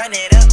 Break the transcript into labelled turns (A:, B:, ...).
A: run it up.